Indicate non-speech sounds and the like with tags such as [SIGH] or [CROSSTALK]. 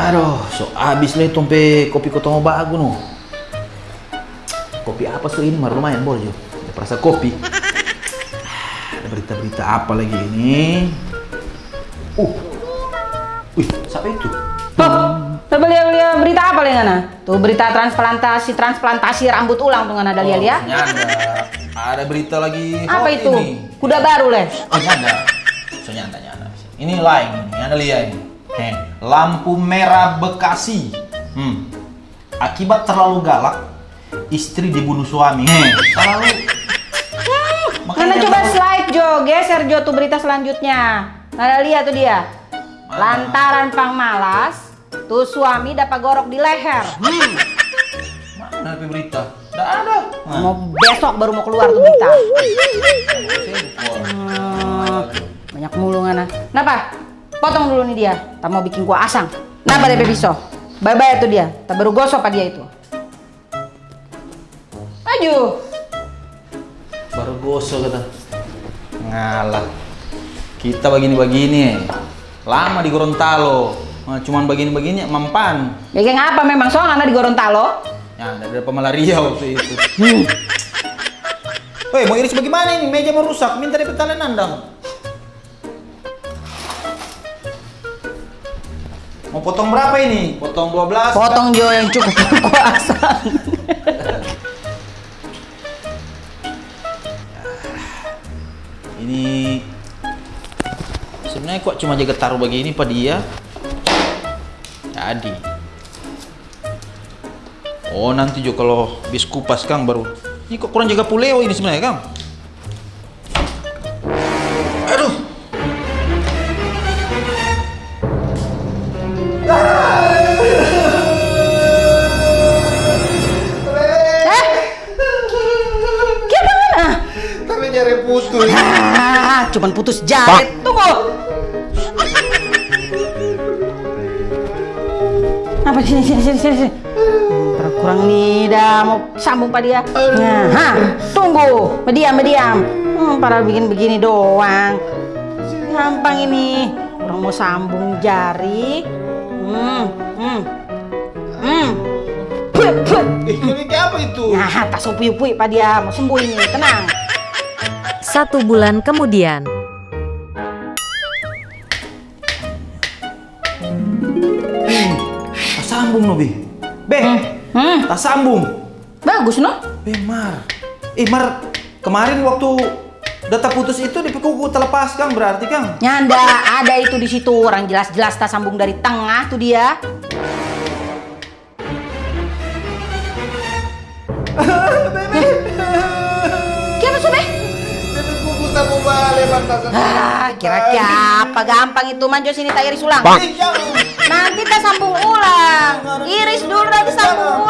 Aduh, so abis lah tompe kopi kota mau bagus no. Kopi apa so ini? Mar lumayan boleh jo. Ada perasa kopi. Ada berita-berita apa lagi ini? Uh, wih, siapa itu? Tuh, belia-belia berita apa lagi ngana? Tuh berita transplantasi transplantasi rambut ulang tuh ngana ada lihat ya? Nyanda. Ada berita lagi. Apa hot itu? Ini. Kuda baru leh. Oh, nyanda. So nyanda nyanda. Ini lain ini. Anda lihat ini. Heh, lampu merah Bekasi. Hmm. Akibat terlalu galak, istri dibunuh suami. Heh, terlalu. Dia coba terlalu- slide Jo, geser Jo tuh berita selanjutnya. Ngana lihat tuh dia. Lantaran pang malas, tuh suami dapat gorok di leher. Hmm, Mana berita? Tidak ada. Nah, mau besok baru mau keluar tuh berita. Hmm, banyak mulu ngana. Kenapa? Potong dulu nih dia. Tak mau bikin gua asang. Napa deh pisau? Bye bye tuh dia. Tak baru gosok dia itu. Maju. Baru gosok kata. Ngalah. Kita begini-begini. Lama di Gorontalo. Nah, cuman begini-begini mempan. Bikin apa memang soal anak di Gorontalo? Ya, ada pemalaria waktu itu. [LAUGHS] Woi, mau iris bagaimana ini? Meja mau rusak, minta DP tali nandang. Mau potong berapa ini? Potong 12? Potong Jo yang cukup [LAUGHS] berkuasa. Ini sebenarnya kok cuma jaga taruh begini pak dia? Jadi. Oh nanti juga kalau bis kupas kang baru. Ini kok kurang jaga puleo ini sebenarnya kang? Ah, cuman putus jaret. Tunggu. Apa sini sini sini sini. Kurang nih dah mau sambung pak dia. Nah, ha, tunggu. Mediam mediam. Hmm, para bikin begini doang. Gampang ini. Orang mau sambung jari. Hmm, hmm, hmm. Ini kayak apa itu? Nah, tak supui-upui pak dia. Mau sembuh ini, tenang. Satu bulan kemudian. Tak sambung no, Be. Be, Hmm, tak sambung. bagus no? Be, Mar. Eh, Mar, kemarin waktu data putus itu di kuku terlepas Kang berarti Kang. Nyanda, ada itu di situ orang jelas-jelas tak sambung dari tengah tuh dia. [LAUGHS] Ah, kira-kira apa gampang itu manjo sini tak iris ulang. Jangan. Nanti tak sambung ulang. Iris dulu nanti sambung